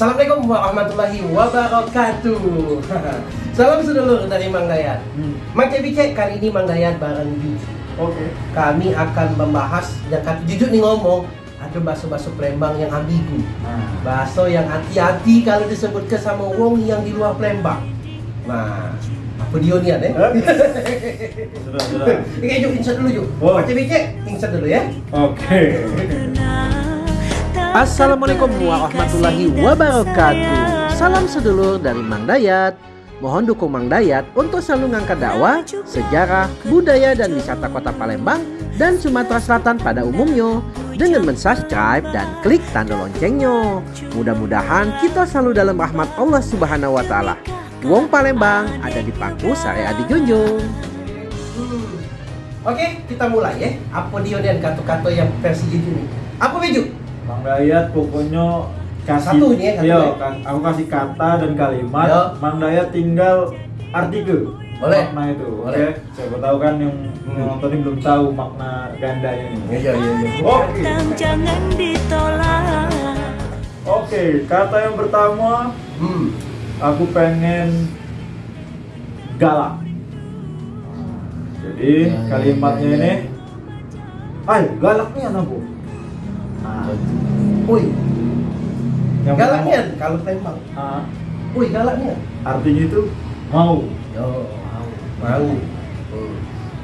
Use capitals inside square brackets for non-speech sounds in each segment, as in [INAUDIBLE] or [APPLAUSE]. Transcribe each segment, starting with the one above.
Assalamualaikum warahmatullahi wabarakatuh. [LAUGHS] Salam sedulur dari Mang Dayat. Hmm. Mang kali ini Mang Dayat bareng Ju. Oke. Kami akan membahas yang kata jujur nih ngomong ada bakso-bakso Palembang yang ambigu. Nah, Bakso yang hati-hati kalau disebutkan sama wong yang di luar Palembang. Nah, apa dia nih eh? sudah sudah. Oke, Ju, insert dulu Ju. Oh. Mang Cebicek, insert dulu ya. Oke. [LAUGHS] Assalamualaikum warahmatullahi wabarakatuh. Salam sedulur dari Mang Dayat. Mohon dukung Mang Dayat untuk selalu ngangkat dakwah, sejarah, budaya dan wisata kota Palembang dan Sumatera Selatan pada umumnya dengan mensubscribe dan klik tanda loncengnya. Mudah-mudahan kita selalu dalam rahmat Allah Subhanahu wa taala. Wong Palembang ada di pangku sare adi junjung. Oke, kita mulai ya. Apa dia dan kata-kata yang versi jujur nih? Apa Beju? Mang Dayat pokoknya kasih Satu ini ya, satu Iya, ya. kan, aku kasih kata dan kalimat. Yo. Mang Dayat tinggal artikel. Boleh. Makna itu. Oke. Siapa tahu kan yang, Hmm. nonton ini belum tahu makna gandanya ini. Iya, iya, iya. Oke. Datang jangan ditolak Oke, kata yang pertama Hmm. aku pengen galak. Jadi Ya, ya, kalimatnya ya, ya. ini, ay galaknya apa? Woi, yang galaknya kalau tembak. ah, galaknya. artinya itu mau. Yo, mau. Mau. Hmm.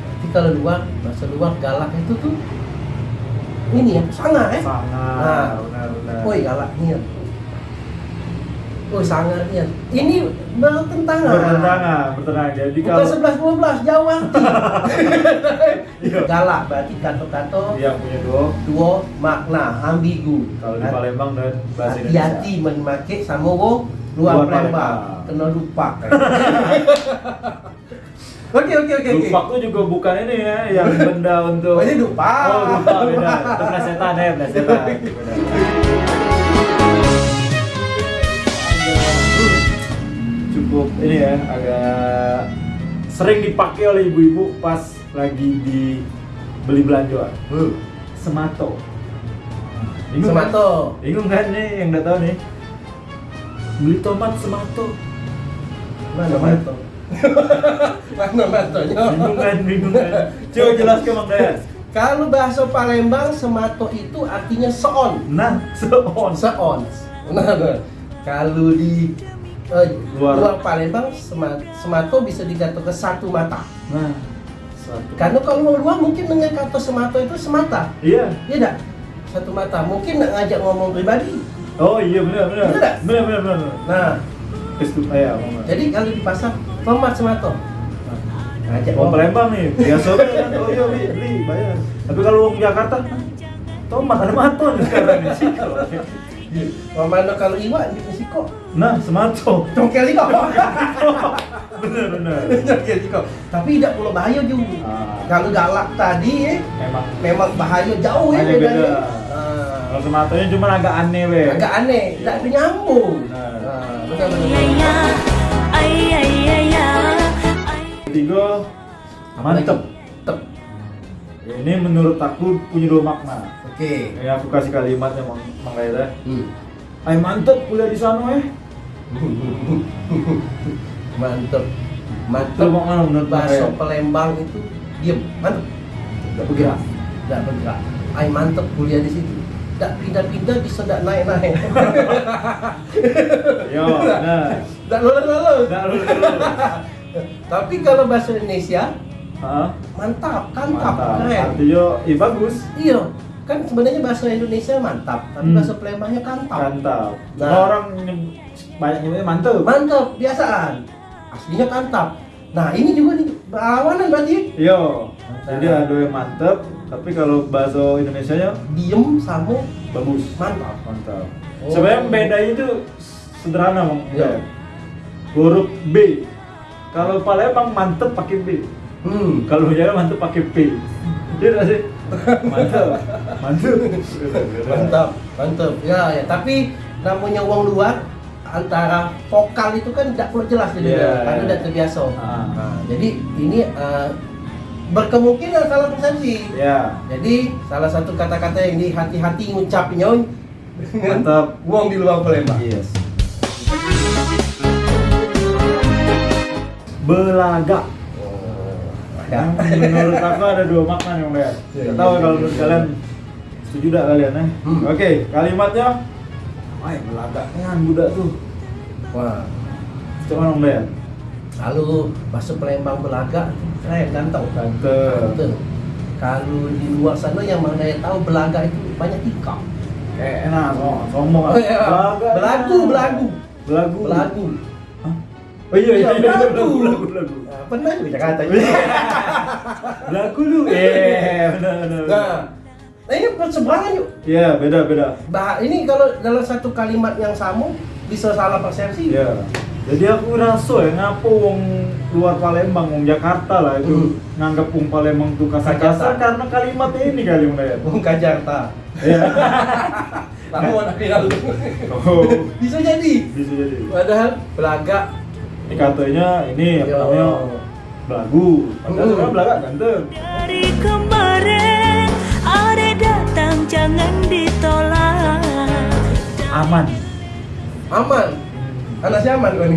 Berarti kalau luar, bahasa luar galak itu tuh ini ya, sangar eh. Sangat, Nah. benar-benar. Woi, galaknya. Woi, sangarnya. Ini bertentangan. Bertentangan, bertentangan. Jadi Bukan kalau 11 12 jauh arti. [LAUGHS] Iya. Galak berarti kata-kata yang punya dua, dua makna ambigu. kalau di Palembang dan bahasa hati-hati Indonesia. memakai sama wong luar Luar Palembang. Kena lupa [LAUGHS] kan. [LAUGHS] Oke oke oke. Lupak tuh juga bukan ini ya, yang benda untuk Oh, ini lupa. Oh, lupa beda. Itu plesetan ya, plesetan. Cukup ini ya, agak sering dipakai oleh ibu-ibu pas lagi di beli belanjaan. Hmm. Semato. Bingung kan? Semato. Bingung kan nih yang udah tahu nih? Beli tomat semato. Mana Tomat. mato? [LAUGHS] Mana matonya? Bingung kan, bingung kan. [LAUGHS] Coba jelaskan Bang Dayat. Kalau bahasa Palembang semato itu artinya seon. Nah, seon. Seon. Nah, nah. kalau di eh, Luar. luar. Palembang sema- semato bisa dikatakan satu mata. Nah, satu. Karena kalau luar mungkin dengan kata semato itu semata. Iya. Iya dak? Satu mata. Mungkin nak ngajak ngomong pribadi. Oh iya benar benar. Benar tak? Benar benar benar. Nah, Kestu ya, jadi kalau di pasar tomat semato. Ngajak Mau ngomong. Palembang nih, biasa kan. [LAUGHS] Oh iya beli, bayar. Tapi kalau orang Jakarta, tomat ada maton sekarang nih. Mau mana kalau iwak di Meksiko? Nah, semato. Congkel iko. [LAUGHS] benar benar. Congkel iko. Tapi tidak perlu bahaya juga. Ah. Kalau galak tadi eh, Memang memang bahaya jauh ya bedanya. beda. Ah, kalau sematonya cuma agak aneh weh. agak aneh, Iya. tidak nyambung. Benar. Ah, betul betul. Ya ya Ay ay ay ya Ay Ketiga, mantep. Tep. Ini menurut aku punya dua makna. Oke. Ini aku kasih kalimatnya Mang Mang Laila. Hmm. Ay mantep kuliah di sana eh. Mantep. Mantep. Laila? Palembang itu diem, mantep. Tidak bergerak, tidak bergerak. Ay mantep kuliah di situ. Tidak pindah-pindah bisa tidak naik-naik. [LAUGHS] Yo, nah. Tidak lulus-lulus. [LAUGHS] Tapi kalau bahasa Indonesia Hah? mantap, kantap, Mantap. keren. Artinya, iya bagus. Iya, kan sebenarnya bahasa Indonesia mantap, tapi Hmm. bahasa Palembangnya kantap. Mantap. Nah. Nah. orang banyak nyebutnya mantep. Mantap, biasaan. Aslinya kantap. Nah, ini juga nih berlawanan berarti. Yo. Mantap. Jadi ada yang mantep, tapi kalau bahasa Indonesianya Diem sama bagus. mantap. Mantap. Oh. Sebenarnya beda itu sederhana, Bang. Iya. Huruf B. Kalau Palembang mantep pakai B. Hmm. Kalau Jawa mantep pakai P. Iya nggak sih? mantap mantap mantap mantap ya ya tapi namanya uang luar antara vokal itu kan tidak perlu jelas gitu yeah, karena yeah. udah terbiasa ah. nah, jadi ini uh, berkemungkinan salah persepsi yeah. jadi salah satu kata-kata yang ini hati-hati ngucapnya Mantap. uang di luar Palembang yes. belagak Oh, Yang ada. menurut aku ada dua makna. Iya, Gak iya, tahu iya, kalau iya, menurut iya. kalian setuju gak kalian eh? Hmm. Oke, kalimatnya Ay, belaga kan budak tuh. Wah, Coba dong, Bang. kalau bahasa Palembang belaga keren ganteng. Ganteng. Kalau di luar sana yang mana yang tahu belaga itu banyak tikam. Eh, enak, so, sombong Oh, iya. Belagu, belagu. Belagu. Belagu. Hah? Oh iya, iya, Iya, iya, belagu. belagu, belagu, Pernah juga Jakarta. Belagu lu. Eh, benar, benar. benar. Nah, nah ini perseberangan yuk. Iya, beda, beda. Bah, ini kalau dalam satu kalimat yang sama bisa salah persepsi. Iya. Jadi aku rasa ya ngapa wong luar Palembang, wong Jakarta lah itu Hmm. nganggap wong Palembang tuh kasar-kasar Kasar. karena kalimatnya ini kali ya. Bung Jakarta. Iya. [LAUGHS] Kamu anak lalu. Oh, Bisa jadi. bisa jadi. Padahal belaga. Ini katanya ini apa Yo. namanya belagu. Padahal Hmm. belaga ganteng. Dari kemarin ada datang jangan ditolak Aman. Aman. Anak si aman kan? [LAUGHS]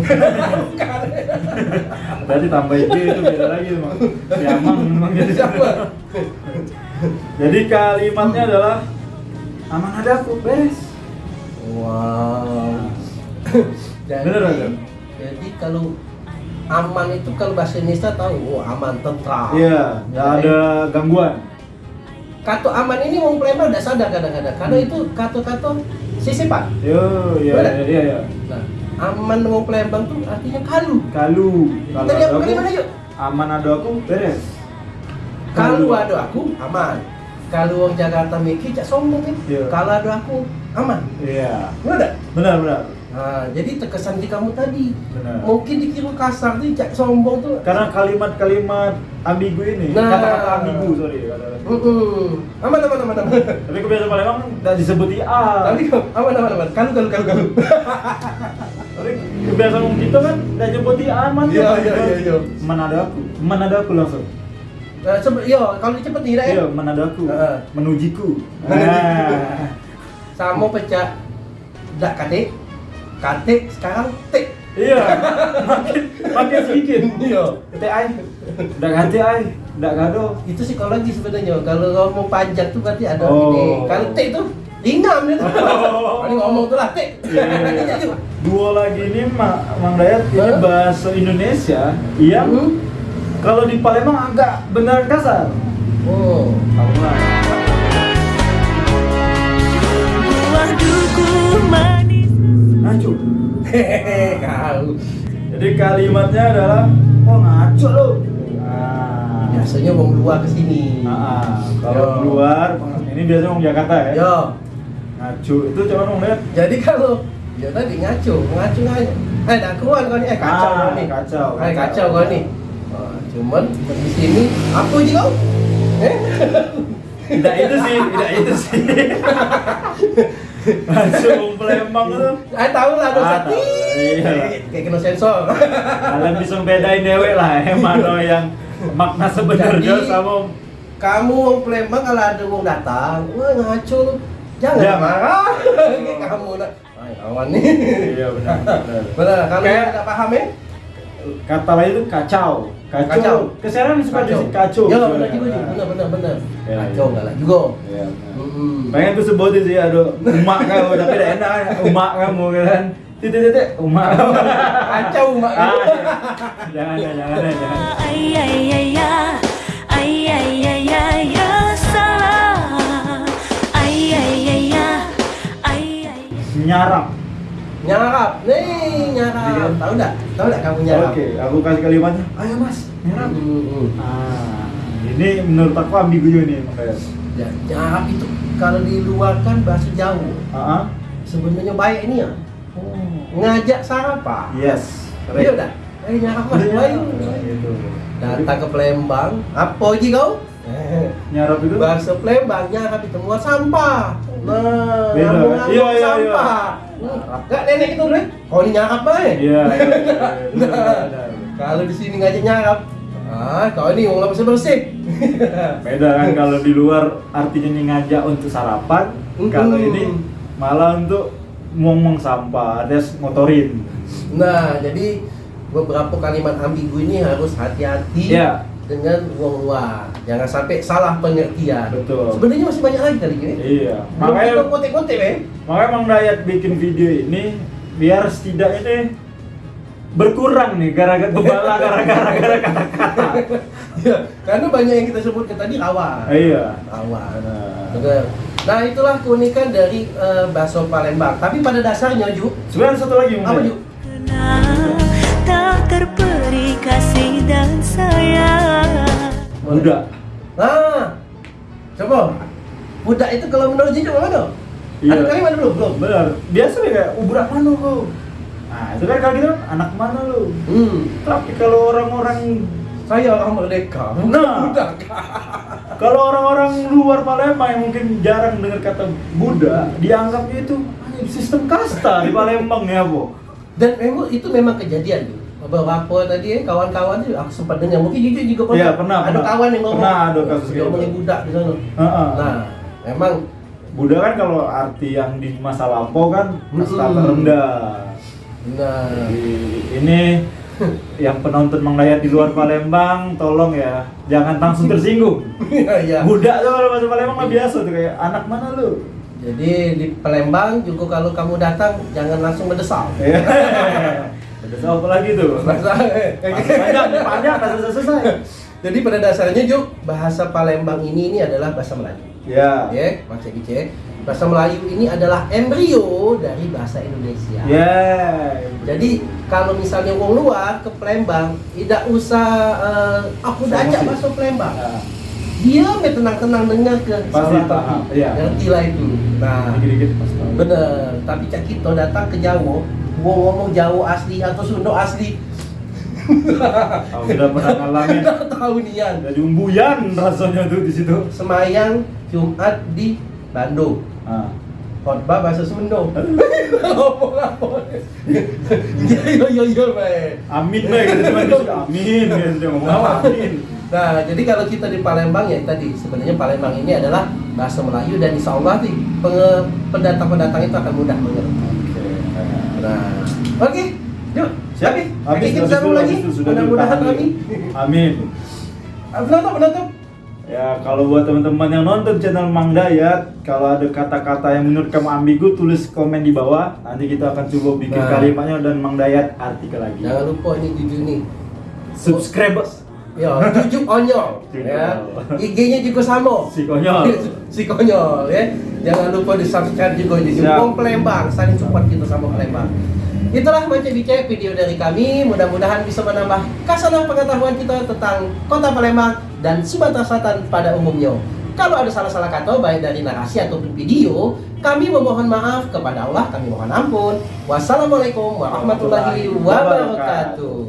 Berarti tambah itu itu beda lagi emang. Si Amang memang gitu. Siapa? Jadi kalimatnya adalah aman ada aku beres. Wow. Jadi, Bener, bener. Jadi kalau aman itu kalau bahasa Indonesia tahu, oh aman tentram. Iya, nggak ada gangguan. Kata aman ini wong Palembang tidak sadar kadang-kadang. Karena itu kata-kata sisipan. Yo, iya, iya, iya. Nah, aman wong Palembang tuh artinya kalu. Kalu, kalau ada aku, bagaimana yuk. aman ada aku beres. Kalau ada aku aman. Kalau wong Jakarta mikir cak sombong kan. Iya. Kalau ada aku aman. Iya, Benar benar, benar, Nah, jadi terkesan di kamu tadi. benar. Mungkin dikira kasar tuh cak sombong tuh. Karena kalimat-kalimat ambigu ini, Nah. kata-kata ambigu, sorry. kata-kata. Mm-mm. Aman aman aman aman. Tapi kebiasaan Palembang nggak disebut IA. Tapi kok aman aman aman. Kalu kalu kalu kalu. Tapi kebiasaan kita kan nggak nyebut IA aman. Iya, iya, iya. Mana ada aku, mana ada aku langsung. Nah, sebe- yo kalau cepet tidak ya. Iya, mana ada aku, Heeh. menujiku. Menujiku. Ah. Sama pecah. Dak katik. Katik sekarang tik. Iya, makin makin sedikit. Iya. Teh ai, nggak ganti ai, nggak gado. Itu psikologi sebenarnya. Kalau ngomong panjang tuh berarti ada Oh. ini. Kalau tik tuh ingam dia tuh. Oh. Ngomong tuh lah tik. Iya, iya, iya. Dua lagi ini Ma- Mang Dayat ini Hah? bahasa Indonesia yang Hmm? kalau di Palembang agak benar kasar. Oh. Kamu lah. Jadi kalimatnya adalah oh ngaco lo. Nah, Biasanya mau keluar ke sini. Nah, kalau Yo. keluar ini biasanya orang Jakarta ya. Yo. Ngaco itu coba dong lihat. Jadi kalau ya tadi ngaco, ngaco ngaco. Eh, dah keluar kau ni. Eh, kacau Ah, kau ni. kacau, Eh, kacau. kacau kau ni. Ah, cuman di sini apa je kau? Eh? Tidak itu sih, tidak itu sih. [LAUGHS] Langsung Palembang tuh. Eh, tahu lah dosa. Ah. Iya. Kayak kena sensor. Kalian bisa bedain dewek lah, [LAUGHS] eh, mana yang makna sebenarnya sama Kamu wong Palembang kalau ada wong datang, wah ngaco lu. Jangan Ya. marah. [LAUGHS] Kamu nak. Ay, kawan ni. Iya benar. benar. Benar, kalau tidak paham ya? Kata lain itu kacau. Kacau. Kacau. Keseran suka Kacau. disebut kacau. Ya, benar juga sih. Benar, benar, benar. Ya, Kacau ya. enggak lah juga. Iya. Hmm. Pengen tuh sebutin sih aduh umak kamu tapi tidak enak umak kamu kan. Titik titik umak kamu. [LAUGHS] Kacau mak Ah, jangan jangan jangan. Ay ay ay ya Ay ay ay ay ya salah Ay ay ay ya Ay ay Nyarap. Nyarap. Nih, nyarap. Tahu enggak? Tahu enggak kamu nyarap? Oke, aku kasih kalimatnya. Ayo mas, nyarap. Hmm, hmm. Ah, ini menurut aku ambigu juga nih makanya. Ya, nyarap itu kalau diluarkan bahasa Jawa. Ah, Sebenarnya baik ini ya. Ngajak sarapan. yes. Iya dah. Eh nyarap mas, Udah nyarap. Gitu. Datang ke Palembang. Apa aja kau? Eh, Nyarap itu? Bahasa Palembang nyarap itu muat sampah. Nah, Beda, ngomong kan? Iya, iya, sampah. Enggak nenek itu dulu. Kau ini nyarap baik. Iya, iya, iya, iya. [LAUGHS] Nah, kalau di sini ngajak nyarap. Ah, kau ini mau bersih bersih. [LAUGHS] [LAUGHS] Beda kan kalau di luar artinya nih ngajak untuk sarapan, kalau ini malah untuk ngomong sampah, ada ngotorin. Nah, jadi beberapa kalimat ambigu ini harus hati-hati Iya. dengan wong luar. Jangan sampai salah pengertian. Betul. Sebenarnya masih banyak lagi kali ini. Iya. Belum Makanya kita kotek-kotek, eh. makanya Mang Dayat bikin video ini biar setidaknya berkurang nih gara-gara kebala gara-gara gara kata-kata. [LAUGHS] Ya, karena banyak yang kita sebutkan tadi rawan. Iya. Rawan. Nah. Nah, itulah keunikan dari eh, bakso Palembang. Tapi pada dasarnya, Ju, Sebenarnya satu lagi Mang apa. Ju? Tak terperi kasih dan sayang Budak. Nah, coba. Budak itu kalau menurut Jijo mana? Iya. Ada kalimat belum? Belum. Benar. Biasa nih kayak ubrak mana lu? Nah, itu kan kalau gitu anak mana lu? Hmm. Tapi kalau orang-orang Saya orang merdeka. Nah. budak. [LAUGHS] kalau orang-orang luar Palembang yang mungkin jarang dengar kata Buddha, dianggapnya itu "Ah, sistem kasta di Palembang ya, Bu. Dan memang itu memang kejadian Ju. Beberapa tadi eh, kawan-kawan tuh aku sempat dengar mungkin Jijo juga pernah. Iya, pernah, Ada pernah. kawan yang ngomong. Pernah ada kasus gitu. ngomongin budak di sana. Nah, memang Buddha kan kalau arti yang di masa lampau kan kasta Mm-mm. terendah. nah Jadi ini [LAUGHS] yang penonton Mang Dayat di luar Palembang, tolong ya, jangan langsung tersinggung. iya iya. Budak tuh kalau bahasa Palembang mah biasa tuh kayak anak mana lu? Jadi di Palembang juga kalau kamu datang jangan langsung mendesak. Iya. [LAUGHS] Ada apa lagi tuh? Bahasa Masih panjang, panjang, selesai. Jadi pada dasarnya Juk, bahasa Palembang ini ini adalah bahasa Melayu. Ya. Ya, Mas Cek. Bahasa Melayu ini adalah embrio dari bahasa Indonesia. Ya. Jadi kalau misalnya wong luar ke Palembang, tidak usah eh, aku udah ajak Emosi. masuk Palembang. Nah, Dia tenang-tenang dengar ke Pasti paham, iya. Ngerti lah itu. Nah, Dikit-dikit pas tahu. bener. Tapi Cak Kito datang ke Jawa, wong ngomong Jawa asli atau Sunda asli. Aku udah pernah ngalamin. Tahu nian. Jadi umbuyan rasanya tuh di situ. Semayang Jumat di Bandung. Ah. khotbah bahasa Sunda. [LAUGHS] Ngomong apa? Iya iya iya iya. Amin gitu. Amin dia ngomong apa? Amin. Nah, jadi kalau kita di Palembang ya tadi sebenarnya Palembang ini adalah bahasa Melayu dan insya Allah nih pendatang-pendatang itu akan mudah mengerti. Oke. Nah, oke, yuk. Oke, Habis kita sambung lagi. Mudah-mudahan dulu. Amin. Penutup, penutup. Ya, kalau buat teman-teman yang nonton channel Mang Dayat, kalau ada kata-kata yang menurut kamu ambigu, tulis komen di bawah. Nanti kita akan coba bikin Nah. kalimatnya dan Mang Dayat artikel lagi. Jangan lupa ini jujur nih. Subscribe. Ya, jujur onyol. ya. IG-nya juga sama. Si konyol. [LAUGHS] si konyol ya. Jangan lupa di subscribe juga di. Wong Palembang, saling support kita sama Palembang. Itulah macam bicara video dari kami. Mudah-mudahan bisa menambah kasaran pengetahuan kita tentang Kota Palembang dan Sumatera Selatan pada umumnya. Kalau ada salah-salah kata baik dari narasi ataupun video, kami memohon maaf kepada Allah, kami mohon ampun. Wassalamualaikum warahmatullahi wabarakatuh.